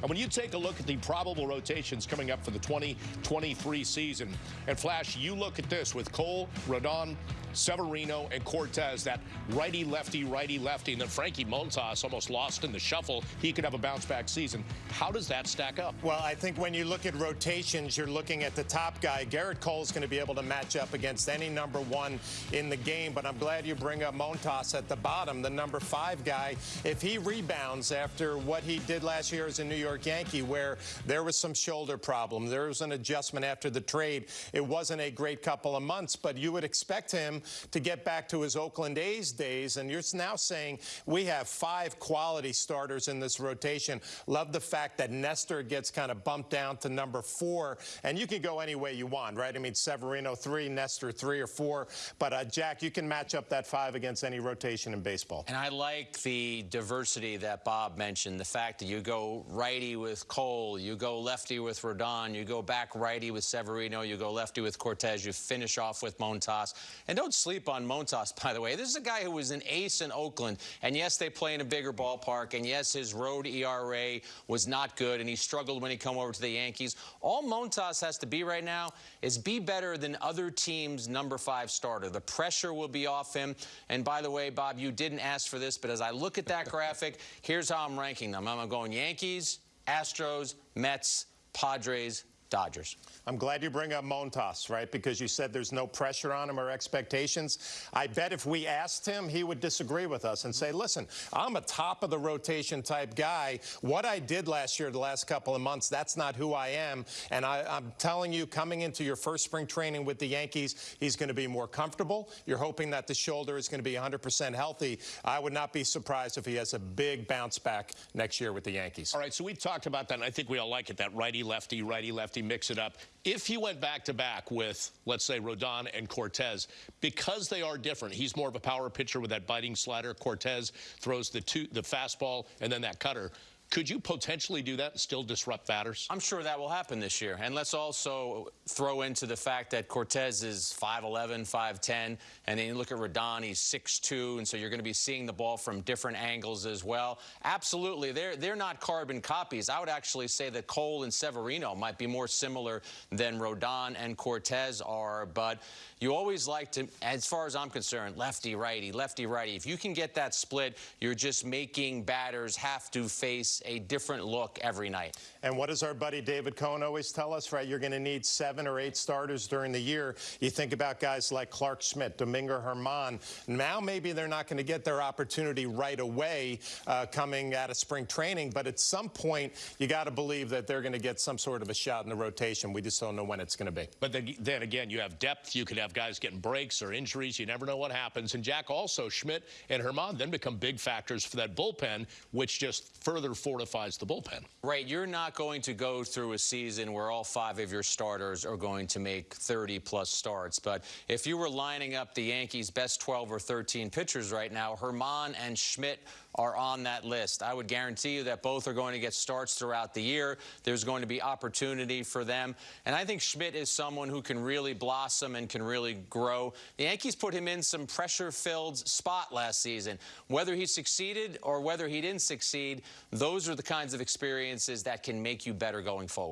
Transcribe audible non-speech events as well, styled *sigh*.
And when you take a look at the probable rotations coming up for the 2023 season, and Flash, you look at this with Cole, Rodon, Severino, and Cortez, that righty, lefty, righty, lefty, and then Frankie Montas almost lost in the shuffle. He could have a bounce back season. How does that stack up? Well, I think when you look at rotations, you're looking at the top guy. Gerrit Cole's going to be able to match up against any number one in the game, but I'm glad you bring up Montas at the bottom, the number five guy. If he rebounds after what he did last year as a New York Yankee, where there was some shoulder problem, there was an adjustment after the trade, it wasn't a great couple of months, but you would expect him to get back to his Oakland A's days, and you're now saying we have five quality starters in this rotation. Love the fact that Nestor gets kind of bumped down to number four, and you can go any way you want, right? I mean, Severino three, Nestor three or four, but uh, Jack, you can match up that five against any rotation in baseball. And I like the diversity that Bob mentioned, the fact that you go righty with Cole, you go lefty with Rodon, you go back righty with Severino, you go lefty with Cortes, you finish off with Montas. And don't sleep on Montas, by the way. This is a guy who was an ace in Oakland, and yes, they play in a bigger ballpark, and yes, his road ERA was not good, and he struggled when he come over to the Yankees. All Montas has to be right now is be better than other teams' number five starter. The pressure will be off him. And by the way, Bob, you didn't ask for this, but as I look at that *laughs* graphic, here's how I'm ranking them. I'm going Yankees, Astros, Mets, Padres, Dodgers. I'm glad you bring up Montas, right? Because you said there's no pressure on him or expectations. I bet if we asked him, he would disagree with us and say, listen, I'm a top of the rotation type guy. What I did last year, the last couple of months, that's not who I am. And I, am telling you, coming into your first spring training with the Yankees, he's going to be more comfortable. You're hoping that the shoulder is going to be 100% healthy. I would not be surprised if he has a big bounce back next year with the Yankees. All right, so we've talked about that, and I think we all like it, that righty, lefty, righty-lefty, righty-lefty, mix it up. If you went back to back with, let's say, Rodon and Cortes, because they are different, he's more of a power pitcher with that biting slider. Cortes throws the two, the fastball and then that cutter. Could you potentially do that and still disrupt batters? I'm sure that will happen this year. And let's also throw into the fact that Cortes is 5'11", 5'10", and then you look at Rodon, he's 6'2", and so you're going to be seeing the ball from different angles as well. Absolutely, they're, they're not carbon copies. I would actually say that Cole and Severino might be more similar than Rodon and Cortes are, but you always like to, as far as I'm concerned, lefty, righty, lefty, righty. If you can get that split, you're just making batters have to face a different look every night. And what does our buddy David Cone always tell us, right? You're going to need seven or eight starters during the year. You think about guys like Clarke Schmidt, Domingo Germán. Now maybe they're not going to get their opportunity right away uh, coming out of spring training, but at some point you got to believe that they're going to get some sort of a shot in the rotation. We just don't know when it's going to be. But then, then again, you have depth. You could have guys getting breaks or injuries. You never know what happens. And Jack also, Schmidt and Germán then become big factors for that bullpen, which just further fortifies the bullpen. Right. You're not going to go through a season where all five of your starters are going to make 30-plus starts. But if you were lining up the Yankees' best 12 or 13 pitchers right now, Germán and Schmidt are on that list. I would guarantee you that both are going to get starts throughout the year. There's going to be opportunity for them. And I think Schmidt is someone who can really blossom and can really grow. The Yankees put him in some pressure-filled spot last season. Whether he succeeded or whether he didn't succeed, those are the kinds of experiences that can make you better going forward.